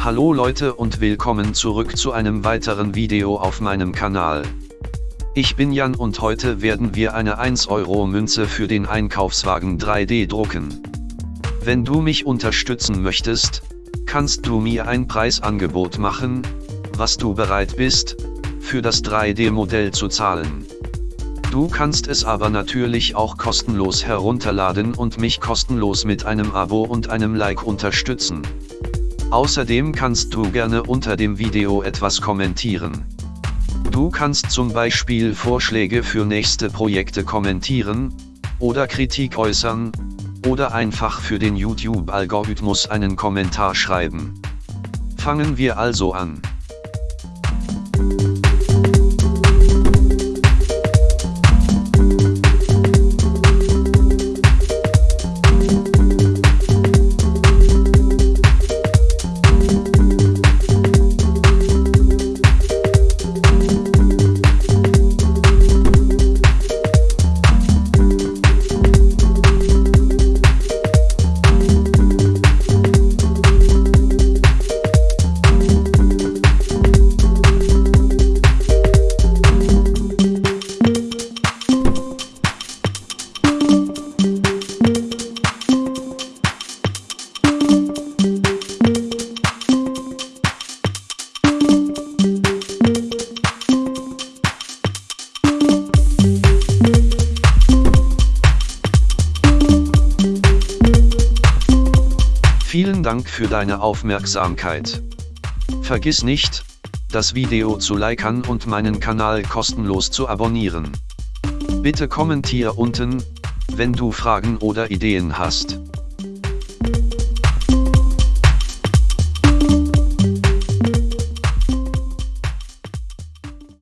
Hallo Leute und willkommen zurück zu einem weiteren Video auf meinem Kanal. Ich bin Jan und heute werden wir eine 1 Euro Münze für den Einkaufswagen 3D drucken. Wenn du mich unterstützen möchtest, kannst du mir ein Preisangebot machen, was du bereit bist, für das 3D-Modell zu zahlen. Du kannst es aber natürlich auch kostenlos herunterladen und mich kostenlos mit einem Abo und einem Like unterstützen. Außerdem kannst du gerne unter dem Video etwas kommentieren. Du kannst zum Beispiel Vorschläge für nächste Projekte kommentieren, oder Kritik äußern, oder einfach für den YouTube-Algorithmus einen Kommentar schreiben. Fangen wir also an. Vielen Dank für deine Aufmerksamkeit. Vergiss nicht, das Video zu liken und meinen Kanal kostenlos zu abonnieren. Bitte kommentier unten, wenn du Fragen oder Ideen hast.